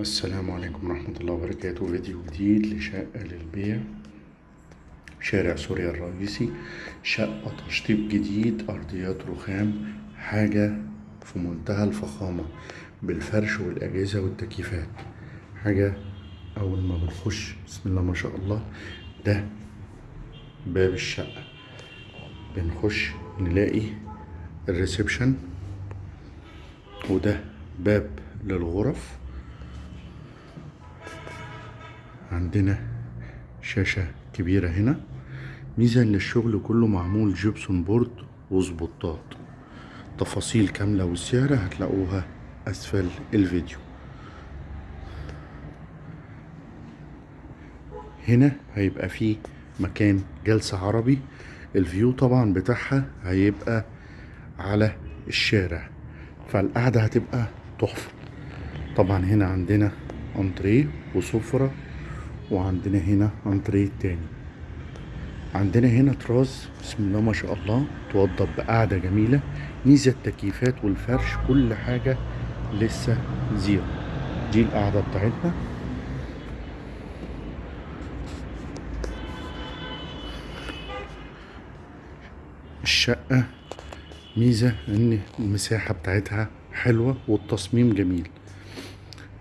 السلام عليكم ورحمة الله وبركاته. فيديو جديد لشقة للبيع. شارع سوريا الرئيسي. شقة تشطيب جديد. أرضيات رخام. حاجة في منتهى الفخامة بالفرش والأجهزة والتكييفات. حاجة أول ما بنخش. بسم الله ما شاء الله. ده باب الشقة. بنخش نلاقي الريسبشن. وده باب للغرف. عندنا شاشة كبيرة هنا. ميزة ان الشغل كله معمول gypsum board وسبوتات. تفاصيل كاملة والسعر هتلاقوها أسفل الفيديو. هنا هيبقى فيه مكان جلسة عربي. ال view طبعا بتاعها هيبقى على الشارع فالقعدة هتبقى تحفة. طبعا هنا عندنا انتريه وسفرة وعندنا هنا انتريه تاني. عندنا هنا تراس بسم الله ما شاء الله توضب بقعدة جميلة ميزة التكييفات والفرش كل حاجة لسه زيرو. دي القعدة بتاعتنا. الشقة ميزة إن المساحة بتاعتها حلوة والتصميم جميل.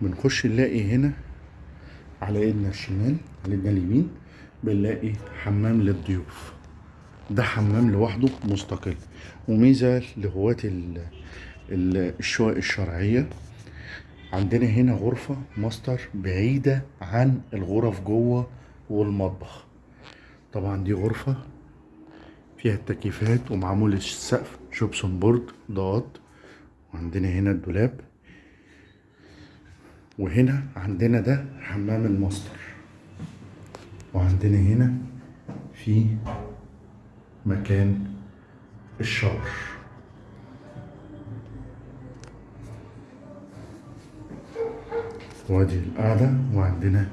بنخش نلاقي هنا على ايدنا الشمال على ايدنا اليمين بنلاقي حمام للضيوف. ده حمام لوحده مستقل. ال- ال- الشقق الشرعية عندنا هنا غرفة ماستر بعيدة عن الغرف جوه والمطبخ. طبعا دي غرفة فيها التكييفات ومعمول السقف gypsum board ضغط وعندنا هنا الدولاب. وهنا عندنا ده حمام الماستر. وعندنا هنا في مكان ال shower وادي القعدة وعندنا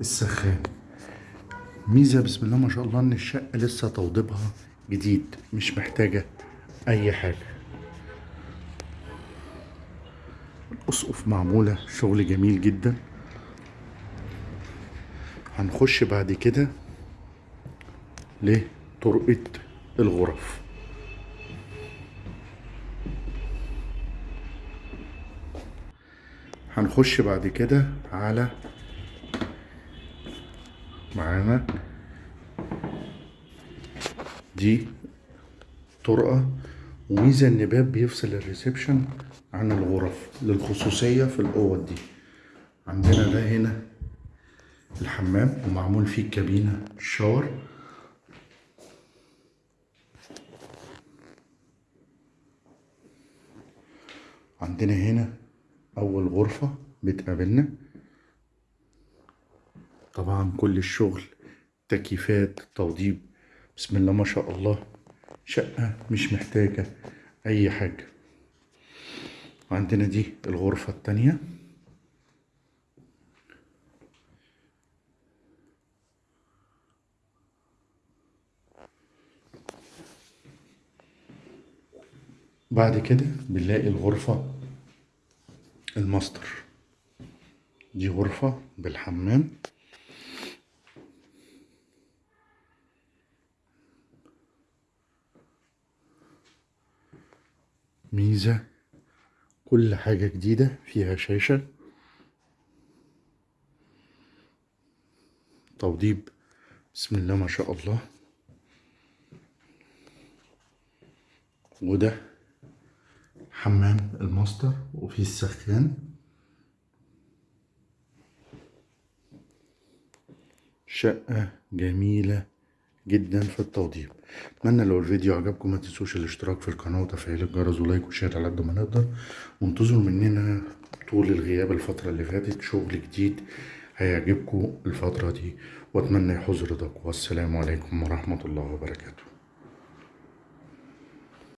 السخان. ميزة بسم الله ما شاء الله إن الشقة لسه توضيبها جديد مش محتاجة أي حاجة. الاسقف معمولة شغل جميل جدا. هنخش بعد كده لطرقة الغرف. هنخش بعد كده على معانا دي طرقة وميزة إن باب بيفصل الريسبشن عن الغرف للخصوصية في الأوض دي. عندنا ده هنا الحمام ومعمول فيه كابينة الشاور عندنا هنا أول غرفة بتقابلنا. طبعا كل الشغل تكييفات توضيب بسم الله ما شاء الله. شقة مش محتاجة أي حاجة. عندنا دي الغرفة التانية. بعد كده بنلاقي الغرفة الماستر. دي غرفة بالحمام. ميزة. كل حاجة جديدة فيها شاشة. توضيب. بسم الله ما شاء الله. وده حمام الماستر وفيه السخان. شقة جميلة. جدا في التوضيب أتمنى لو الفيديو عجبكم ما تنسوش الاشتراك في القناة وتفعيل الجرس و like و share على قد ما نقدر. وانتظروا مننا طول الغياب الفترة اللي فاتت. شغل جديد هيعجبكم الفترة دي. وأتمنى يحوز رضاكم. والسلام عليكم ورحمة الله وبركاته.